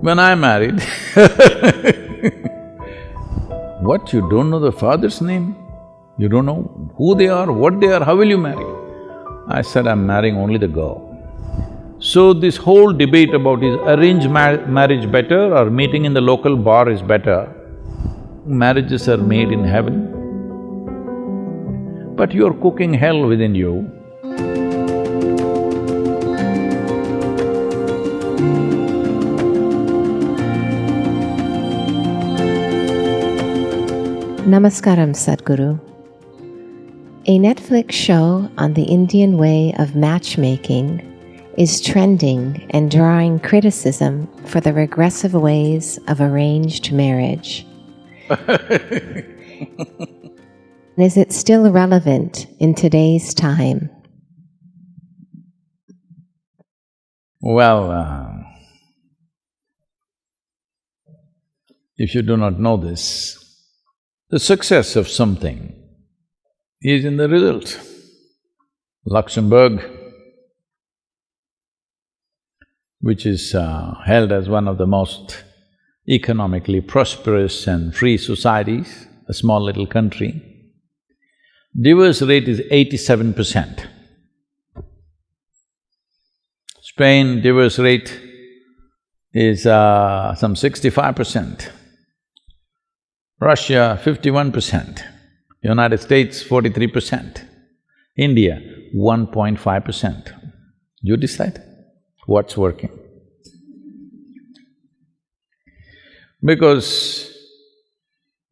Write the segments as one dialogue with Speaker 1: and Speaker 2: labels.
Speaker 1: When I married What, you don't know the father's name? You don't know who they are, what they are, how will you marry? I said, I'm marrying only the girl. So this whole debate about is arranged marriage better or meeting in the local bar is better, marriages are made in heaven. But you're cooking hell within you.
Speaker 2: Namaskaram, Sadhguru. A Netflix show on the Indian way of matchmaking is trending and drawing criticism for the regressive ways of arranged marriage. is it still relevant in today's time?
Speaker 1: Well, uh, if you do not know this, the success of something is in the result. Luxembourg, which is uh, held as one of the most economically prosperous and free societies, a small little country, divorce rate is eighty-seven percent. Spain divorce rate is uh, some sixty-five percent. Russia, fifty-one percent. United States, forty-three percent. India, one point five percent. You decide what's working. Because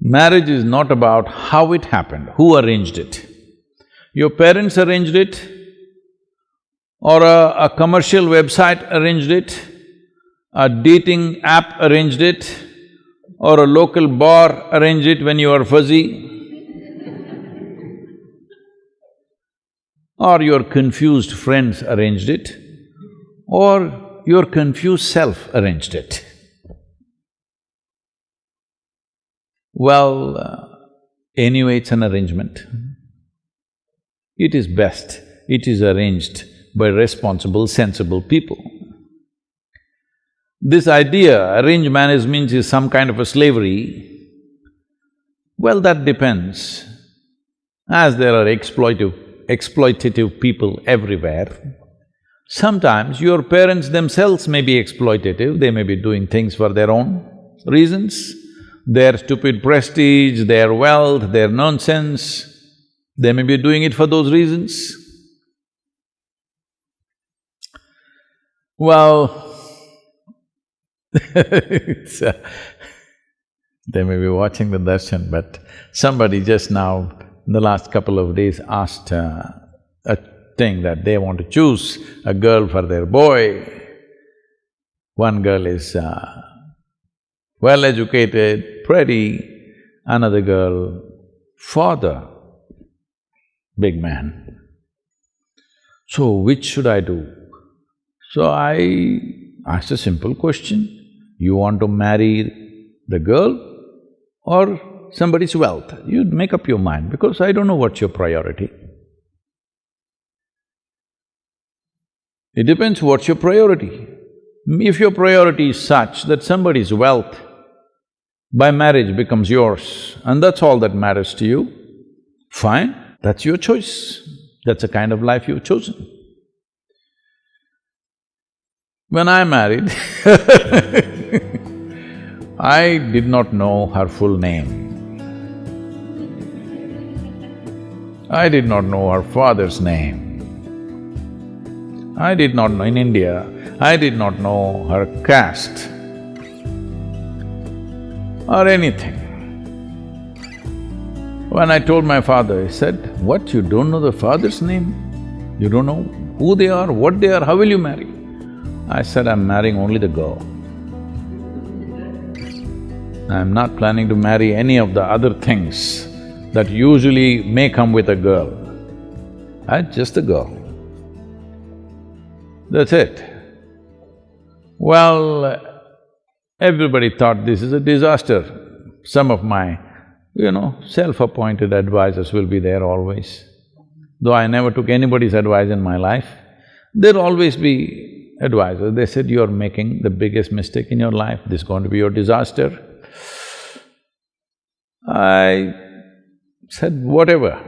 Speaker 1: marriage is not about how it happened, who arranged it. Your parents arranged it, or a, a commercial website arranged it, a dating app arranged it, or a local bar arrange it when you are fuzzy, or your confused friends arranged it, or your confused self arranged it. Well, uh, anyway, it's an arrangement. It is best, it is arranged by responsible, sensible people. This idea, arranged marriage means is some kind of a slavery, well, that depends. As there are exploitive, exploitative people everywhere, sometimes your parents themselves may be exploitative, they may be doing things for their own reasons, their stupid prestige, their wealth, their nonsense, they may be doing it for those reasons. Well, they may be watching the darshan, but somebody just now, in the last couple of days, asked uh, a thing that they want to choose a girl for their boy. One girl is uh, well-educated, pretty, another girl, father, big man. So, which should I do? So I asked a simple question. You want to marry the girl or somebody's wealth? You make up your mind because I don't know what's your priority. It depends what's your priority. If your priority is such that somebody's wealth by marriage becomes yours and that's all that matters to you, fine, that's your choice. That's the kind of life you've chosen. When I married I did not know her full name. I did not know her father's name. I did not know… in India, I did not know her caste or anything. When I told my father, he said, what, you don't know the father's name? You don't know who they are, what they are, how will you marry? I said, I'm marrying only the girl. I'm not planning to marry any of the other things that usually may come with a girl. I'm just a girl. That's it. Well, everybody thought this is a disaster. Some of my, you know, self-appointed advisors will be there always. Though I never took anybody's advice in my life, there'll always be advisors, they said, you're making the biggest mistake in your life, this is going to be your disaster. I said, whatever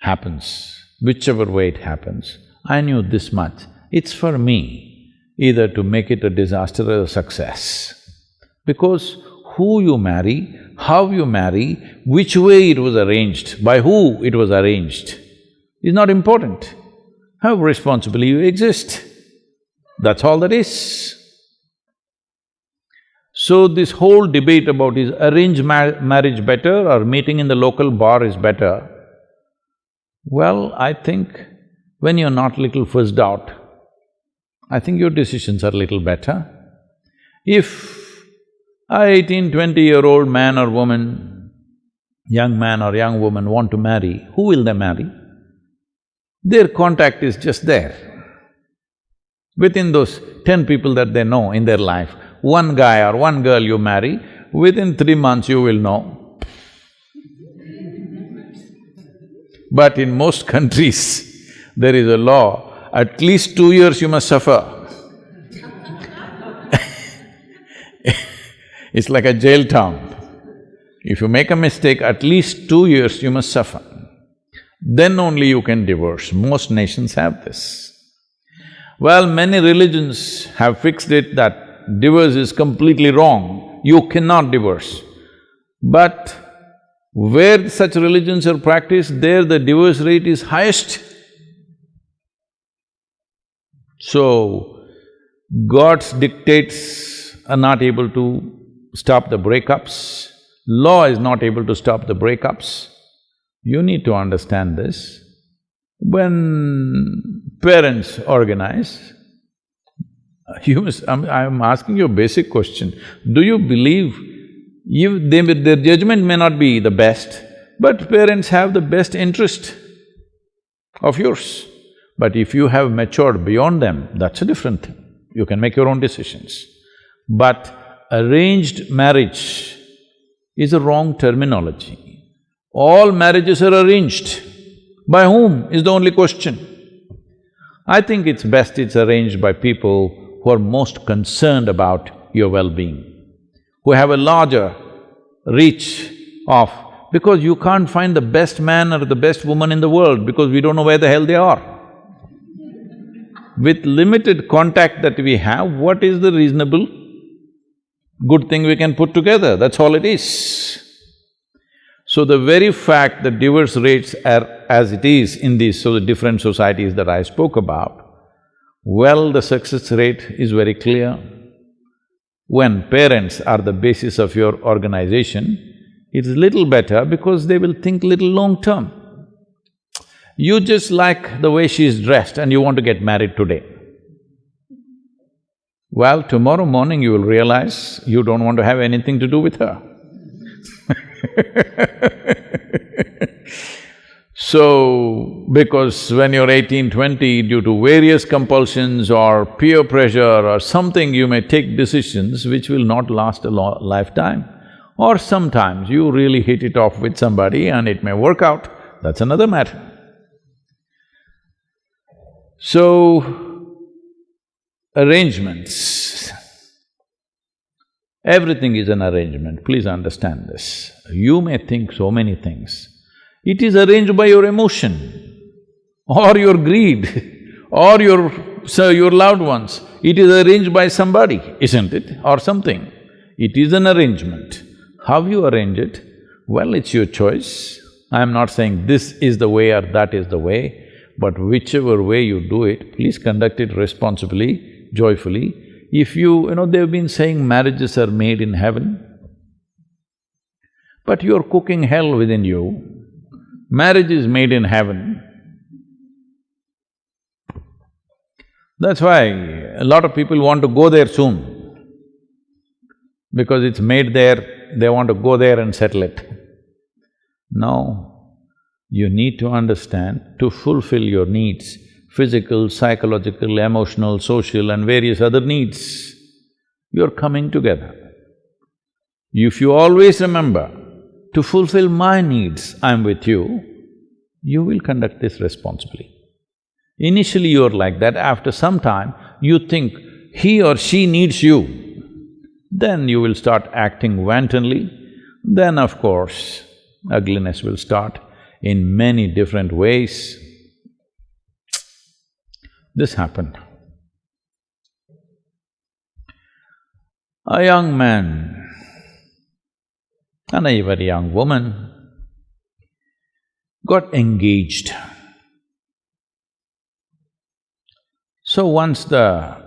Speaker 1: happens, whichever way it happens, I knew this much, it's for me either to make it a disaster or a success. Because who you marry, how you marry, which way it was arranged, by who it was arranged, is not important. How responsibly you exist, that's all that is. So this whole debate about is arranged ma marriage better or meeting in the local bar is better, well, I think when you're not little fussed out, I think your decisions are little better. If a eighteen, twenty-year-old man or woman, young man or young woman want to marry, who will they marry? Their contact is just there. Within those ten people that they know in their life, one guy or one girl you marry, within three months you will know. But in most countries, there is a law, at least two years you must suffer. it's like a jail town. If you make a mistake, at least two years you must suffer. Then only you can divorce. Most nations have this. Well, many religions have fixed it that divorce is completely wrong, you cannot divorce. But where such religions are practiced, there the divorce rate is highest. So, God's dictates are not able to stop the breakups, law is not able to stop the breakups. You need to understand this. When parents organize, Uh, you must… I'm, I'm asking you a basic question. Do you believe you… They, their judgment may not be the best, but parents have the best interest of yours. But if you have matured beyond them, that's a different thing. You can make your own decisions. But arranged marriage is a wrong terminology. All marriages are arranged. By whom is the only question. I think it's best it's arranged by people who are most concerned about your well-being, who have a larger reach of… because you can't find the best man or the best woman in the world because we don't know where the hell they are. With limited contact that we have, what is the reasonable good thing we can put together? That's all it is. So the very fact that divorce rates are as it is in these so the different societies that I spoke about, well, the success rate is very clear. When parents are the basis of your organization, it's little better because they will think little long term. You just like the way she is dressed and you want to get married today. Well, tomorrow morning you will realize you don't want to have anything to do with her So, because when you're eighteen, twenty, due to various compulsions or peer pressure or something, you may take decisions which will not last a lifetime. Or sometimes you really hit it off with somebody and it may work out, that's another matter. So, arrangements Everything is an arrangement, please understand this. You may think so many things. It is arranged by your emotion or your greed or your… so your loved ones. It is arranged by somebody, isn't it? Or something. It is an arrangement. How you arrange it? Well, it's your choice. I'm not saying this is the way or that is the way, but whichever way you do it, please conduct it responsibly, joyfully, if you… you know, they've been saying marriages are made in heaven, but you're cooking hell within you. Marriage is made in heaven. That's why a lot of people want to go there soon. Because it's made there, they want to go there and settle it. No, you need to understand, to fulfill your needs, physical, psychological, emotional, social and various other needs, you're coming together. If you always remember, to fulfill my needs, I'm with you, you will conduct this responsibly. Initially you're like that, after some time you think he or she needs you, then you will start acting wantonly, then of course ugliness will start in many different ways. This happened. A young man and a very young woman got engaged. So once the…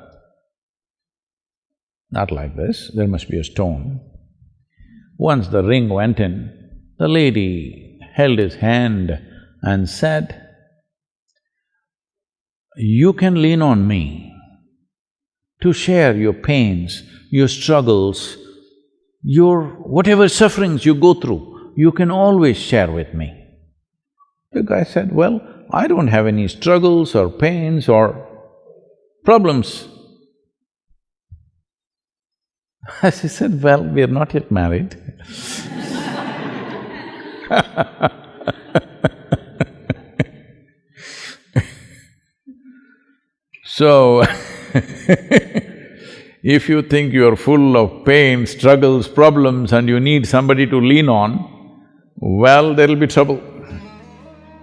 Speaker 1: not like this, there must be a stone. Once the ring went in, the lady held his hand and said, you can lean on me to share your pains, your struggles, your whatever sufferings you go through, you can always share with me. The guy said, well, I don't have any struggles or pains or problems. He said, well, we are not yet married So if you think you're full of pain, struggles, problems and you need somebody to lean on, well, there'll be trouble.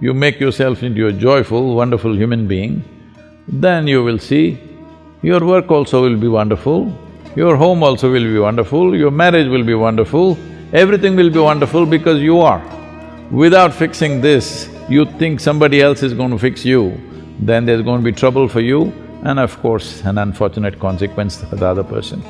Speaker 1: You make yourself into a joyful, wonderful human being, then you will see your work also will be wonderful, your home also will be wonderful, your marriage will be wonderful, everything will be wonderful because you are. Without fixing this, you think somebody else is going to fix you, then there's going to be trouble for you and of course an unfortunate consequence for the other person.